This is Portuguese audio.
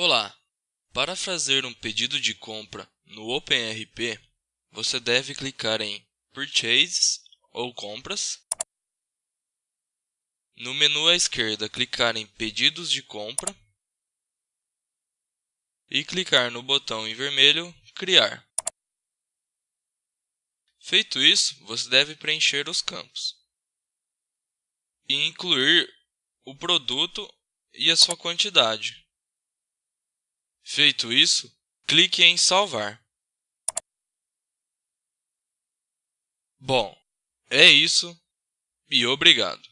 Olá! Para fazer um pedido de compra no OpenRP, você deve clicar em Purchases ou Compras. No menu à esquerda, clicar em Pedidos de compra e clicar no botão em vermelho Criar. Feito isso, você deve preencher os campos e incluir o produto e a sua quantidade. Feito isso, clique em Salvar. Bom, é isso e obrigado.